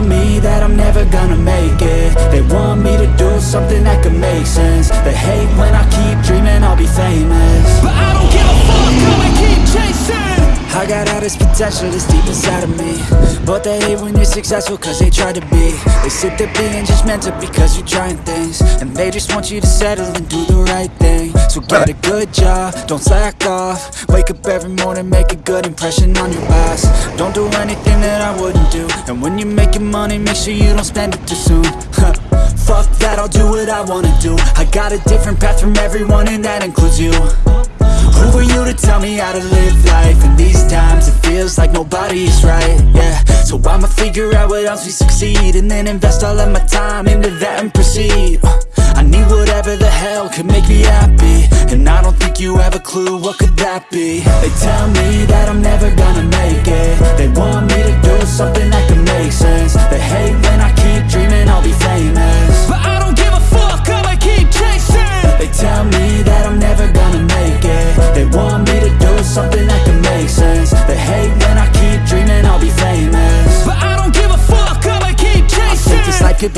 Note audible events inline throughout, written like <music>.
tell me that I'm never gonna make it. They want me to do something that could make sense. They hate when I keep dreaming I'll be famous. This potential that's deep inside of me. But they hate when you're successful cause they try to be. They sit there being just mental because you're trying things. And they just want you to settle and do the right thing. So get a good job, don't slack off. Wake up every morning, make a good impression on your boss Don't do anything that I wouldn't do. And when you're making money, make sure you don't spend it too soon. <laughs> Fuck that, I'll do what I wanna do. I got a different path from everyone and that includes you Who are you to tell me how to live life? In these times it feels like nobody's right, yeah. So I'ma figure out what else we succeed And then invest all of my time into that and proceed. Uh, I need whatever the hell could make me happy. And I don't think you have a clue what could that be. They tell me that I'm never gonna make it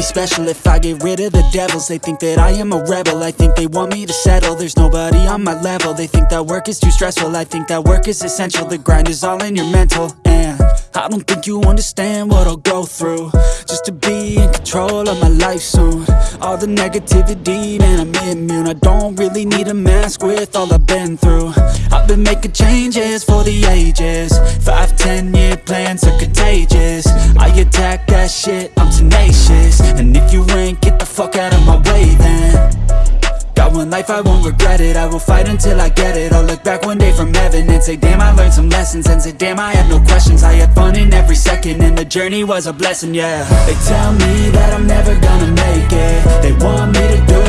be special if I get rid of the devils. They think that I am a rebel, I think they want me to settle. There's nobody on my level, they think that work is too stressful. I think that work is essential, the grind is all in your mental. And I don't think you understand what I'll go through. Just to be in control of my life soon. All the negativity, man, I'm immune. I don't really need a mask with all I've been through been making changes for the ages. Five, ten year plans are contagious. I attack that shit, I'm tenacious. And if you ain't, get the fuck out of my way then. Got one life, I won't regret it. I will fight until I get it. I'll look back one day from heaven And say, damn, I learned some lessons. And say, damn, I have no questions. I had fun in every second And the journey was a blessing, yeah. They tell me that I'm never gonna make it. They want me to do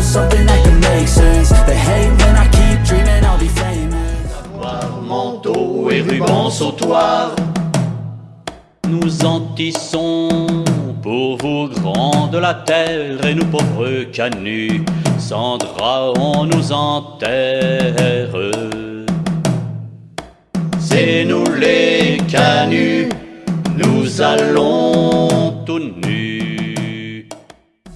Nous en tissons pour vous grands de la terre et nous pauvres canuts, sans drap on nous enterre. C'est nous les canuts, nous allons tout nus.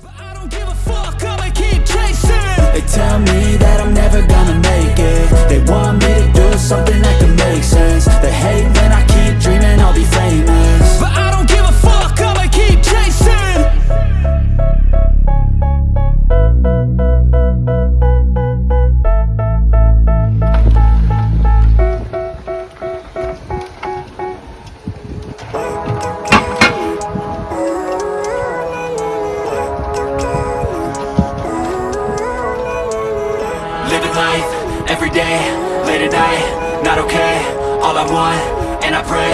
But I don't give a fuck, I'ma keep chasing. They tell me that I'm never gonna make it. They want me to do something can day, late at night, not okay All I want, and I pray,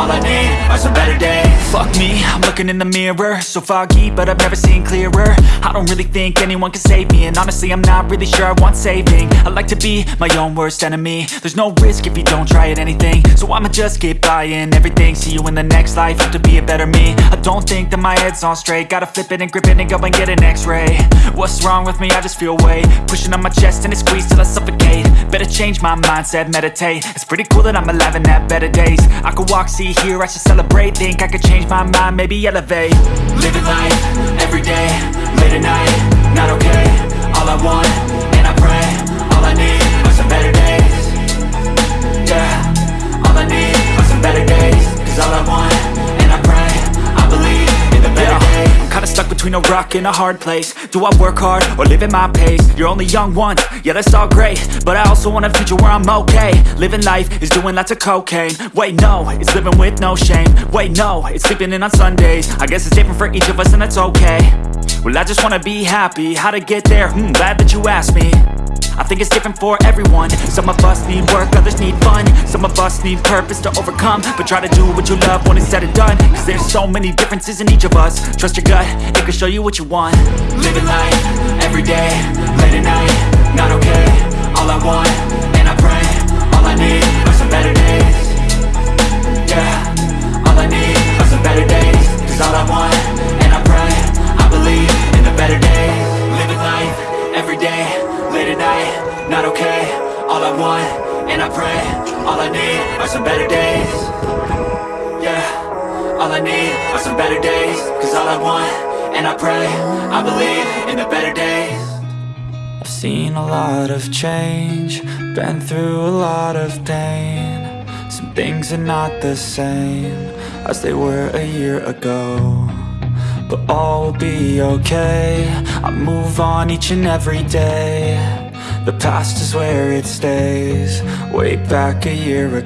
all I need are some better days. Fuck me, I'm looking in the mirror. So foggy, but I've never seen clearer. I don't really think anyone can save me And honestly, I'm not really sure I want saving. I like to be my own worst enemy. There's no risk if you don't try at anything. So I'ma just get buying everything. See you in the next life, have to be a better me. I don't think that my head's on straight. Gotta flip it and grip it and go and get an x-ray. What's wrong with me? I just feel weight Pushing on my chest and it squeezes till I suffocate. Better change my mindset, meditate. It's pretty cool that I'm alive and have better days I could walk, see, hear, I should celebrate. Think I could change my mind, maybe elevate. Living life, every day, late at night Not okay, all I want, rock in a hard place. Do I work hard or live at my pace? You're only young once, yeah that's all great. But I also want a future where I'm okay. Living life is doing lots of cocaine. Wait no, it's living with no shame. Wait no, it's sleeping in on Sundays. I guess it's different for each of us and that's okay. Well I just wanna be happy, how to get there? Hmm, glad that you asked me I think it's different for everyone. Some of us need work, others need fun. Some of us need purpose to overcome. But try to do what you love when it's said and done. Cause there's so many differences in each of us. Trust your gut, it can show you what you want. Living life, every day, late at night Not okay, all I want, and I pray All I need are some better days. Yeah, all I need are some better days. Cause all I all I need are some better days Cause all I want, and I pray I believe in the better days. I've seen a lot of change Been through a lot of pain. Some Things are not the same as they were a year ago But all will be okay. I move on each and every day. The past is where it stays. Way back a year ago